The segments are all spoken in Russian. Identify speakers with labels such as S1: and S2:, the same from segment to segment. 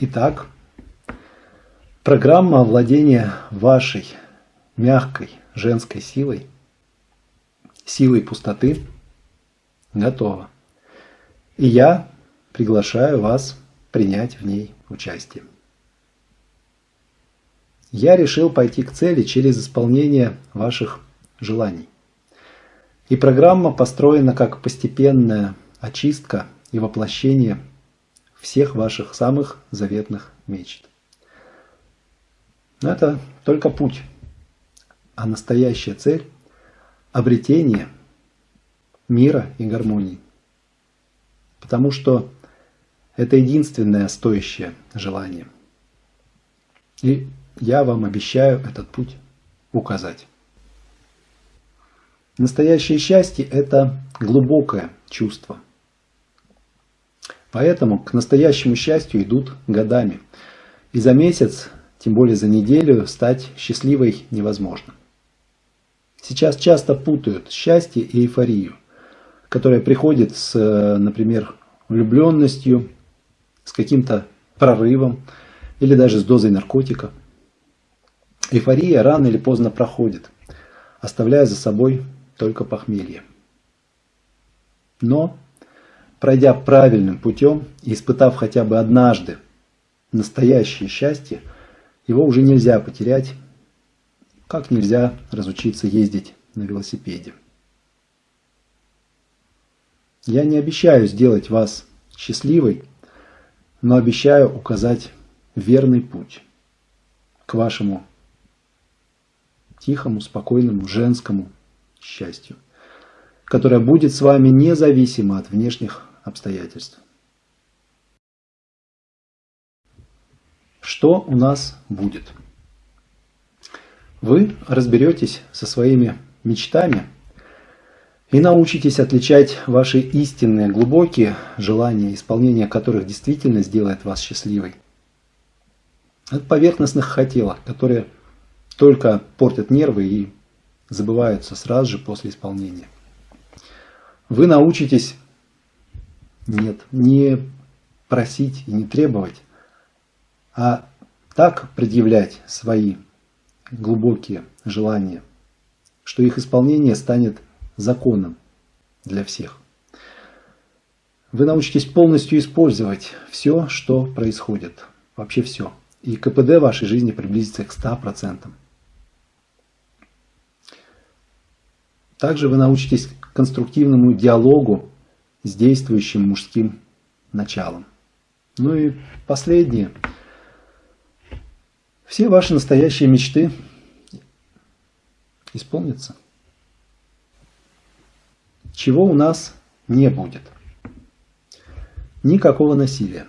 S1: Итак, программа владения вашей мягкой женской силой, силой пустоты готова. И я приглашаю вас принять в ней участие. Я решил пойти к цели через исполнение ваших желаний. И программа построена как постепенная очистка и воплощение всех ваших самых заветных мечт. Но это только путь, а настоящая цель – обретение мира и гармонии. Потому что это единственное стоящее желание. И я вам обещаю этот путь указать. Настоящее счастье – это глубокое чувство. Поэтому к настоящему счастью идут годами. И за месяц, тем более за неделю, стать счастливой невозможно. Сейчас часто путают счастье и эйфорию, которая приходит с, например, влюбленностью, с каким-то прорывом или даже с дозой наркотика. Эйфория рано или поздно проходит, оставляя за собой только похмелье. Но, пройдя правильным путем и испытав хотя бы однажды настоящее счастье, его уже нельзя потерять, как нельзя разучиться ездить на велосипеде. Я не обещаю сделать вас счастливой, но обещаю указать верный путь к вашему тихому, спокойному, женскому счастью, которое будет с вами независимо от внешних обстоятельств. Что у нас будет? Вы разберетесь со своими мечтами и научитесь отличать ваши истинные, глубокие желания, исполнение которых действительно сделает вас счастливой, от поверхностных хотелок, которые только портят нервы и забываются сразу же после исполнения. Вы научитесь нет, не просить и не требовать, а так предъявлять свои глубокие желания, что их исполнение станет законом для всех. Вы научитесь полностью использовать все, что происходит, вообще все. И КПД вашей жизни приблизится к 100%. Также вы научитесь конструктивному диалогу с действующим мужским началом. Ну и последнее. Все ваши настоящие мечты исполнятся. Чего у нас не будет? Никакого насилия.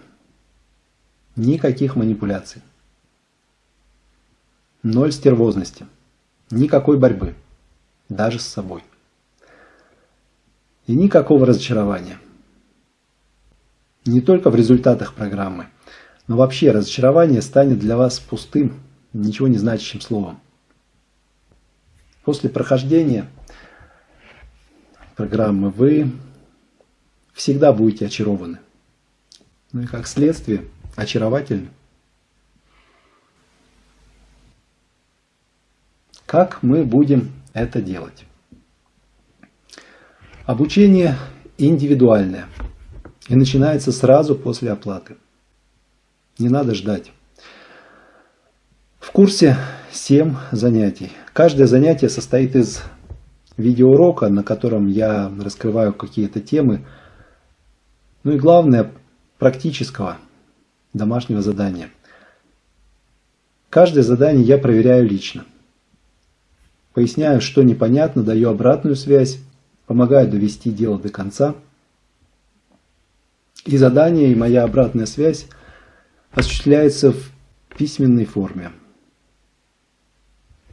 S1: Никаких манипуляций. Ноль стервозности. Никакой борьбы даже с собой. И никакого разочарования. Не только в результатах программы, но вообще разочарование станет для вас пустым, ничего не значащим словом. После прохождения программы вы всегда будете очарованы. Ну и как следствие очаровательны. Как мы будем это делать. Обучение индивидуальное и начинается сразу после оплаты. Не надо ждать. В курсе 7 занятий. Каждое занятие состоит из видеоурока, на котором я раскрываю какие-то темы. Ну и главное, практического домашнего задания. Каждое задание я проверяю лично. Поясняю, что непонятно, даю обратную связь, помогаю довести дело до конца. И задание, и моя обратная связь осуществляется в письменной форме.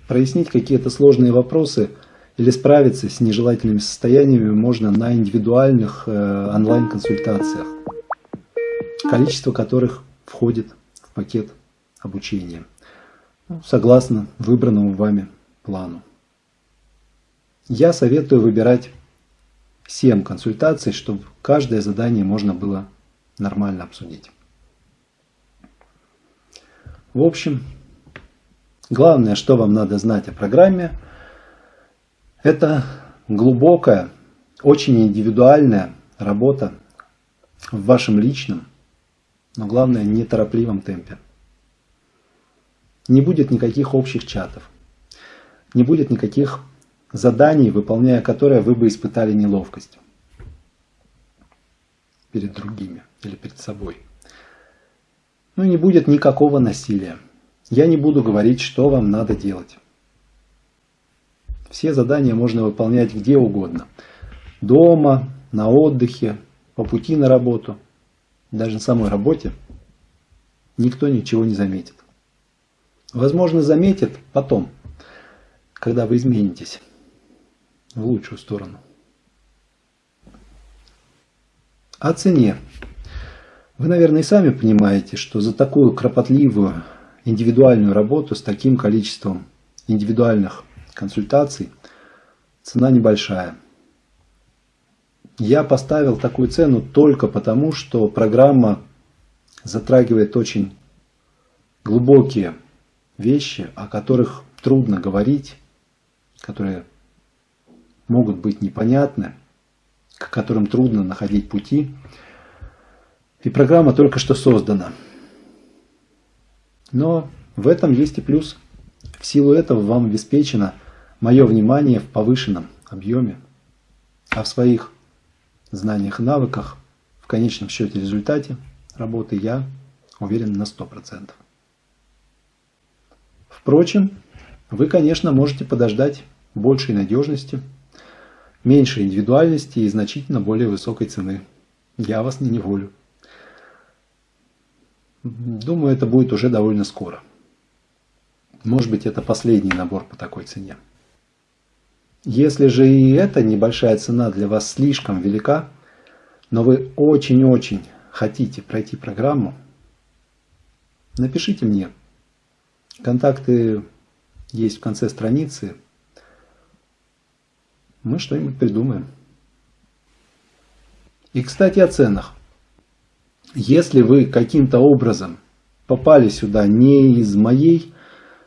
S1: Прояснить какие-то сложные вопросы или справиться с нежелательными состояниями можно на индивидуальных э, онлайн-консультациях, количество которых входит в пакет обучения, согласно выбранному вами плану. Я советую выбирать 7 консультаций, чтобы каждое задание можно было нормально обсудить. В общем, главное, что вам надо знать о программе, это глубокая, очень индивидуальная работа в вашем личном, но главное, неторопливом темпе. Не будет никаких общих чатов, не будет никаких заданий, выполняя которые вы бы испытали неловкость перед другими или перед собой. Ну не будет никакого насилия. Я не буду говорить, что вам надо делать. Все задания можно выполнять где угодно. Дома, на отдыхе, по пути на работу. Даже на самой работе никто ничего не заметит. Возможно, заметит потом, когда вы изменитесь в лучшую сторону. О цене. Вы, наверное, и сами понимаете, что за такую кропотливую индивидуальную работу с таким количеством индивидуальных консультаций цена небольшая. Я поставил такую цену только потому, что программа затрагивает очень глубокие вещи, о которых трудно говорить, которые могут быть непонятны, к которым трудно находить пути. И программа только что создана. Но в этом есть и плюс. В силу этого вам обеспечено мое внимание в повышенном объеме, а в своих знаниях и навыках, в конечном счете результате работы я уверен на 100%. Впрочем, вы, конечно, можете подождать большей надежности, меньшей индивидуальности и значительно более высокой цены. Я вас не неволю. Думаю, это будет уже довольно скоро. Может быть, это последний набор по такой цене. Если же и эта небольшая цена для вас слишком велика, но вы очень-очень хотите пройти программу, напишите мне. Контакты есть в конце страницы. Мы что-нибудь придумаем. И, кстати, о ценах. Если вы каким-то образом попали сюда не из моей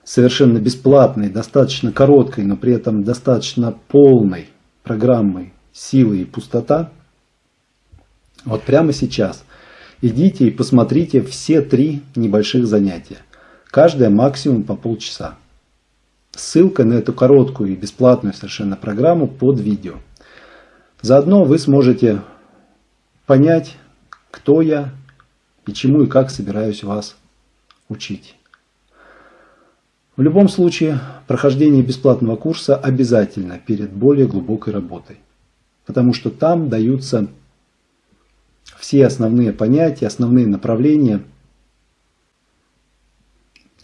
S1: совершенно бесплатной, достаточно короткой, но при этом достаточно полной программой «Силы и пустота», вот прямо сейчас идите и посмотрите все три небольших занятия. Каждое максимум по полчаса. Ссылка на эту короткую и бесплатную совершенно программу под видео. Заодно вы сможете понять, кто я и чему и как собираюсь вас учить. В любом случае, прохождение бесплатного курса обязательно перед более глубокой работой. Потому что там даются все основные понятия, основные направления,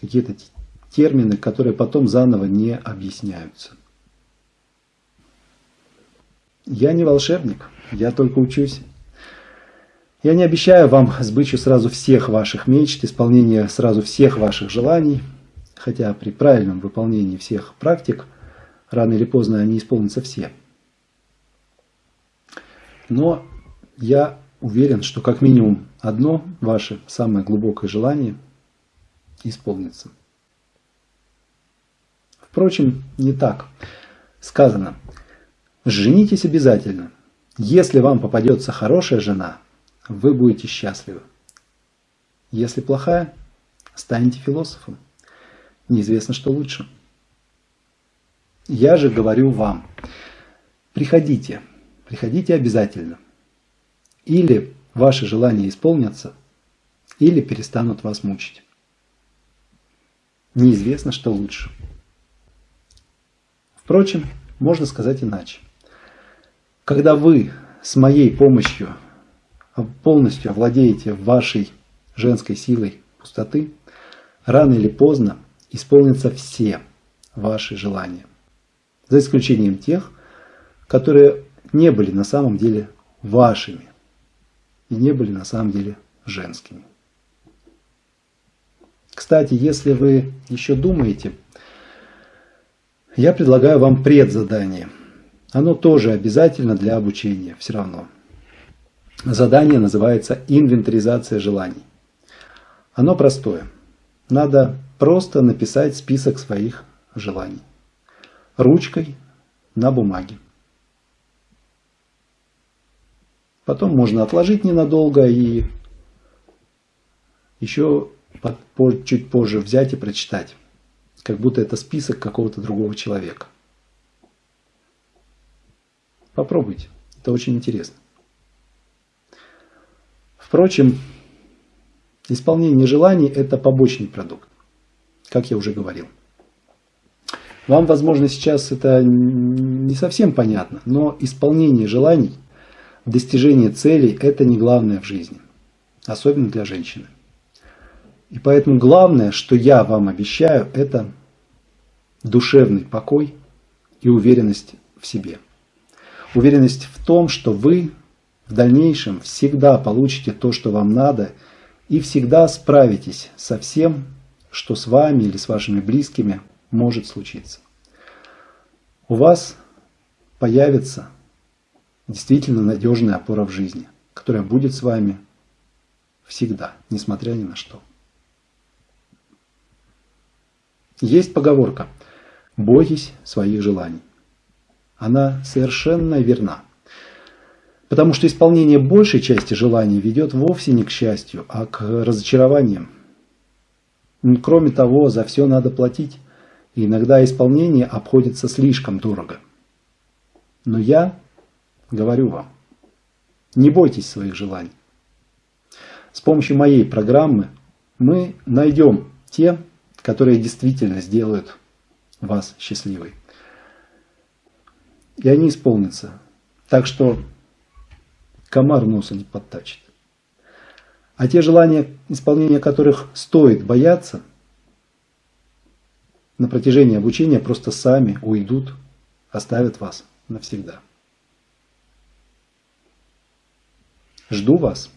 S1: какие-то термины, которые потом заново не объясняются. Я не волшебник, я только учусь. Я не обещаю вам сбычу сразу всех ваших мечт, исполнения сразу всех ваших желаний, хотя при правильном выполнении всех практик рано или поздно они исполнятся все. Но я уверен, что как минимум одно ваше самое глубокое желание исполнится. Впрочем, не так. Сказано, женитесь обязательно. Если вам попадется хорошая жена, вы будете счастливы. Если плохая, станете философом. Неизвестно, что лучше. Я же говорю вам, приходите, приходите обязательно. Или ваши желания исполнятся, или перестанут вас мучить. Неизвестно, что лучше. Впрочем, можно сказать иначе. Когда вы с моей помощью полностью овладеете вашей женской силой пустоты, рано или поздно исполнятся все ваши желания. За исключением тех, которые не были на самом деле вашими и не были на самом деле женскими. Кстати, если вы еще думаете, я предлагаю вам предзадание. Оно тоже обязательно для обучения, все равно. Задание называется «Инвентаризация желаний». Оно простое. надо просто написать список своих желаний. Ручкой на бумаге. Потом можно отложить ненадолго и еще чуть позже взять и прочитать. Как будто это список какого-то другого человека. Попробуйте. Это очень интересно. Впрочем, исполнение желаний – это побочный продукт, как я уже говорил. Вам, возможно, сейчас это не совсем понятно, но исполнение желаний, достижение целей – это не главное в жизни, особенно для женщины. И поэтому главное, что я вам обещаю, это душевный покой и уверенность в себе. Уверенность в том, что вы в дальнейшем всегда получите то, что вам надо, и всегда справитесь со всем, что с вами или с вашими близкими может случиться. У вас появится действительно надежная опора в жизни, которая будет с вами всегда, несмотря ни на что. Есть поговорка «Бойтесь своих желаний». Она совершенно верна. Потому что исполнение большей части желаний ведет вовсе не к счастью, а к разочарованиям. Кроме того, за все надо платить, и иногда исполнение обходится слишком дорого. Но я говорю вам, не бойтесь своих желаний. С помощью моей программы мы найдем те которые действительно сделают вас счастливой. И они исполнятся. Так что комар носа не подтачит. А те желания, исполнения которых стоит бояться, на протяжении обучения просто сами уйдут, оставят вас навсегда. Жду вас.